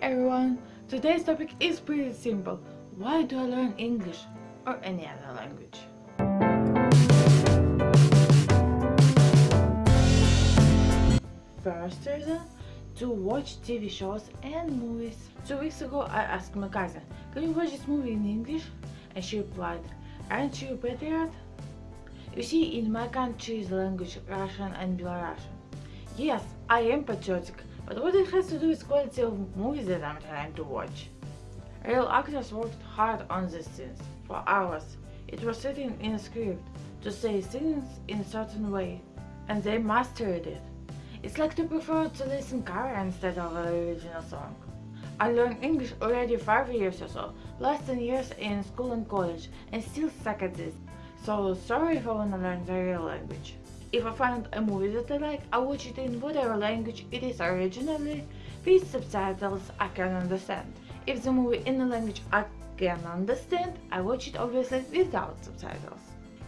Everyone! Today's topic is pretty simple. Why do I learn English or any other language? First reason to watch TV shows and movies. Two weeks ago I asked my cousin, can you watch this movie in English? And she replied, aren't you a patriot? You see, in my country the language Russian and Belarusian. Yes, I am patriotic, but what it has to do with quality of movies that I'm trying to watch? Real actors worked hard on these scenes, for hours. It was written in a script, to say things in a certain way, and they mastered it. It's like to prefer to listen cover instead of the original song. I learned English already 5 years or so, plus 10 years in school and college, and still suck at this. So sorry if I wanna learn the real language. If I find a movie that I like, I watch it in whatever language it is originally, with subtitles I can understand. If the movie in a language I can understand, I watch it obviously without subtitles.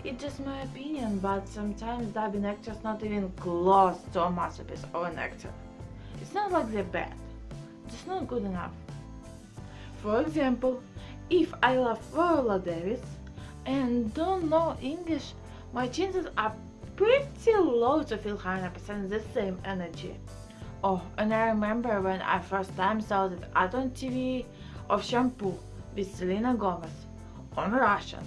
It's just my opinion, but sometimes dubbing actors not even close to a masterpiece of an actor. It's not like they're bad, just not good enough. For example, if I love Viola Davis and don't know English, my chances are pretty low to feel 100% the same energy. Oh, and I remember when I first time saw that ad on TV of shampoo with Selena Gomez on Russian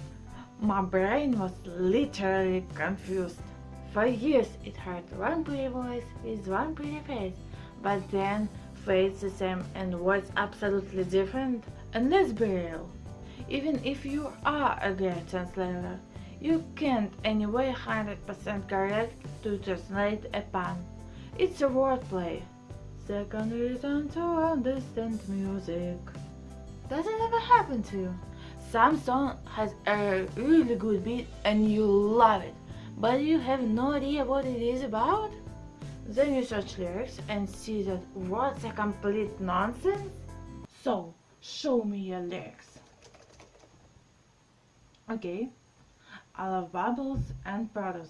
my brain was literally confused. For years it heard one pretty voice with one pretty face, but then face the same and words absolutely different. And let's be real, even if you are a great translator, you can't anyway 100% correct to translate a pun. It's a wordplay. Second reason to understand music. Does it ever happen to you? Some song has a really good beat and you love it, but you have no idea what it is about? Then you search lyrics and see that words are complete nonsense? So, show me your lyrics. Okay, I love bubbles and proud.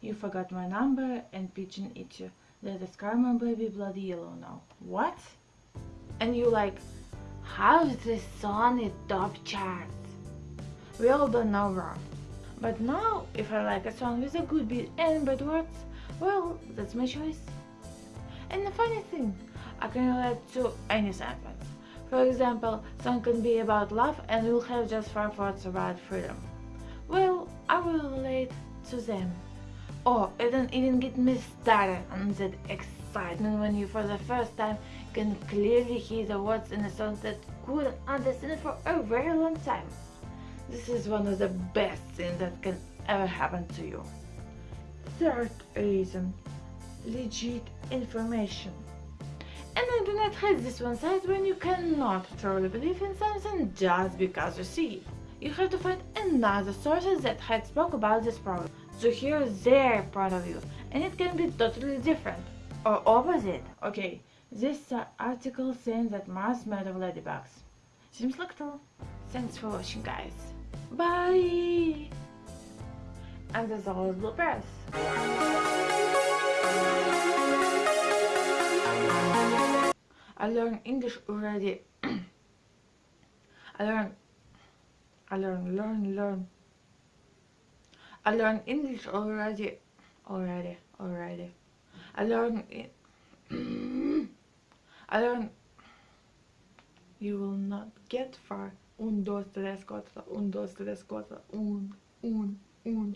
You forgot my number and pigeon eat you. Karma baby bloody yellow now. What? And you like, How's this song in top charts? We all don't know wrong. But now, if I like a song with a good beat and bad words, well, that's my choice. And the funny thing, I can relate to any sentence. For example, song can be about love and will have just five words about freedom. Well, I will relate to them. Oh, and don't even get me started on that excitement when you for the first time can clearly hear the words in a song that couldn't understand for a very long time. This is one of the best things that can ever happen to you. Third reason, legit information. And the internet has this one side when you cannot truly believe in something just because you see it. You have to find another sources that had spoke about this problem So here is their point of view and it can be totally different or opposite. Okay, this uh, article saying that Mars made of ladybugs. Seems like true. Thanks for watching guys. Bye! And as always, bloopers. I learned English already. I learned I learned learn learn. I learned English already already already. I learned I learned you will not get far. Un, dos, tres, cuatro, un, dos, tres, cuatro, Un, un, un